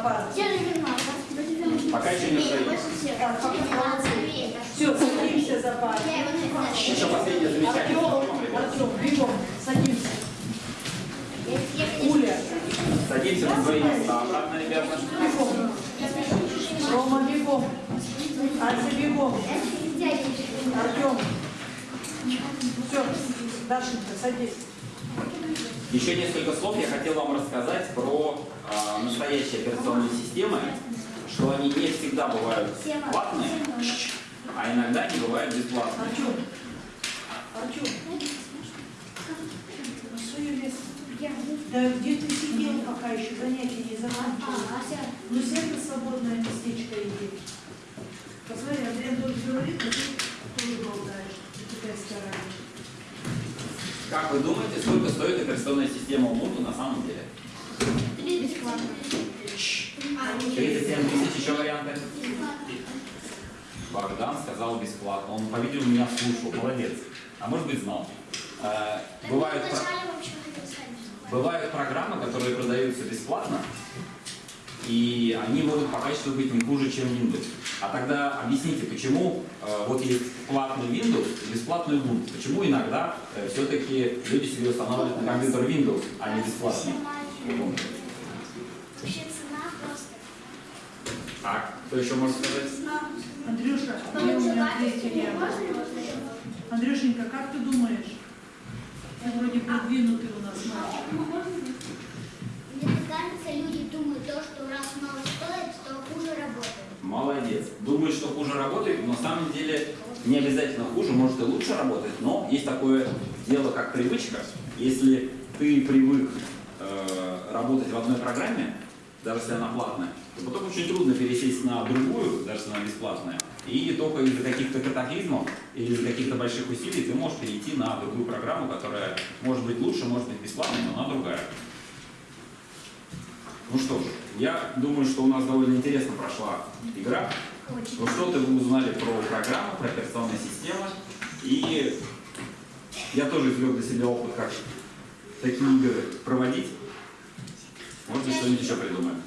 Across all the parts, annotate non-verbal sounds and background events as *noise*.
на. Пока еще не стоит. Все, садимся за пару. Еще последнее замечание. Артем, Артем, бегом, садимся. Уля, Садимся на свои места обратно, ребята. бегом. Рома, бегом. Ася, бегом. Артем. Все, Дашенька, садись. Еще несколько слов я хотел вам рассказать про а, настоящие операционные системы, что они не всегда бывают платные, а иногда они бывают бесплатные. Да где ты сидел, пока еще занятия не закончилось? Ну сядь на свободное местечко иди. Посмотри, Андрей Анатольевич говорит, а ты тоже болтаешь. Ты такая старая. Как вы думаете, сколько стоит операционная система Ubuntu на самом деле? 37 тысяч, еще варианты? Богдан сказал бесплатно. Он, по-видимому, меня слушал. Молодец. А может быть, знал. Э, Бывают, про- бывают программы, которые продаются бесплатно, и они могут по качеству быть не хуже, чем Windows. А тогда объясните, почему э, вот есть платный Windows и бесплатный Ubuntu? Почему иногда все-таки люди себе устанавливают на компьютер Windows, а не бесплатный? Вообще. А кто еще может сказать? Андрюша, где у меня? Андрюшенька, как ты думаешь? Ты вроде продвинутый у нас мальчик. Мне кажется, люди думают, то, что раз мало стоит, то хуже работает. Молодец. Думаешь, что хуже работает, но на самом деле не обязательно хуже, может и лучше работает, но есть такое дело, как привычка. Если ты привык э, работать в одной программе, даже если она платная, то потом очень трудно пересесть на другую, даже если она бесплатная. И только из-за каких-то катаклизмов или из-за каких-то больших усилий ты можешь перейти на другую программу, которая может быть лучше, может быть бесплатной, но она другая. Ну что ж, я думаю, что у нас довольно интересно прошла игра. Ну что-то вы узнали про программу, про операционные системы. И я тоже извлек для себя опыт, как такие игры проводить. Может быть, что-нибудь еще придумаем.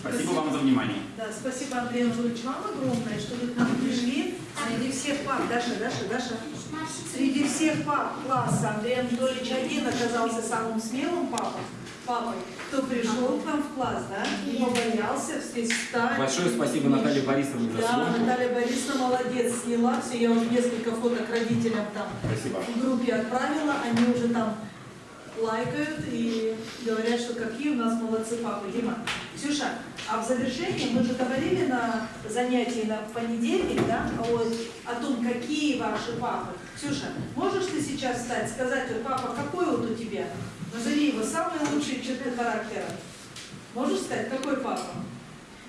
Спасибо вам за внимание. Да, спасибо, Андрей Анатольевич, вам огромное, что вы к нам пришли. Среди всех пап, Даша, Даша, Даша, среди всех пап класса Андрей Анатольевич один оказался самым смелым папой, папой, кто пришел к нам в класс, да, не побоялся встать. Большое спасибо Наталье Борисовне за Да. Наталья Борисовна молодец, сняла все, я уже несколько фоток родителям там Спасибо. в группе отправила, они уже там лайкают и говорят, что какие у нас молодцы папы. Дима, Ксюша, а в завершении мы же говорили на занятии на понедельник, да, о, о том, какие ваши папы. Ксюша, можешь ты сейчас встать, сказать, вот, папа, какой вот у тебя? Назови его самые лучшие черты характера. Можешь сказать, какой папа?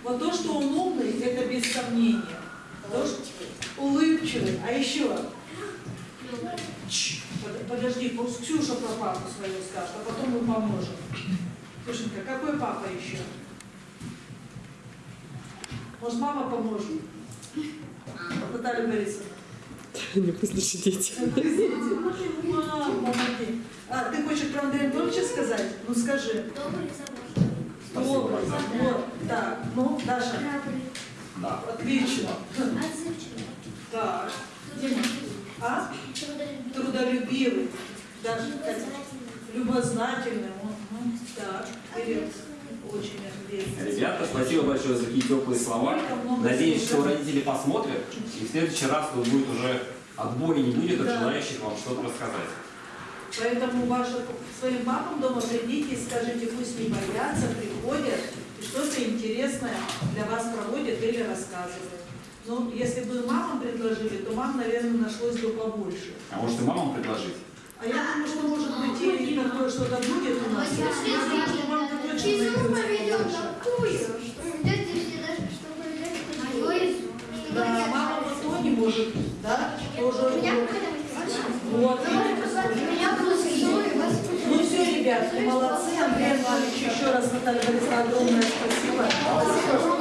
Вот то, что он умный, это без сомнения. Что улыбчивый, а еще под- Подожди, пусть Ксюша про папу свою скажет, а потом мы поможем. Ксюшенька, какой папа еще? Может, мама поможет? Наталья Борисовна. *laughs* Не послушай дети. Мама, помоги. А, ты хочешь про Андрея Анатольевича сказать? Ну скажи. Добрый, Спасибо, Вот, так, ну, Даша, Да. отлично. отзывчивый, Так, а? трудолюбивый, как- любознательный. Мгм. Так, вперед. Очень ответственно. Ребята, спасибо большое за такие теплые слова. Надеюсь, что родители посмотрят, и в следующий раз тут будет уже отбоя не будет от Да. желающих вам что-то рассказать. Поэтому ваши, своим папам дома придите и скажите, пусть не боятся, приходят и что-то интересное для вас проводят или рассказывают. Ну, если бы мамам предложили, то мам, наверное, нашлось бы побольше. А может и мамам предложить? А я думаю, что может быть и такое что-то будет у нас. Я думаю, что мамка точно найдется побольше. Да, мама вот то не может, да, тоже. Вот. меня было Ну все, ребят, молодцы. Андрей Иванович, еще раз Наталья Борисовна, огромное спасибо. Спасибо.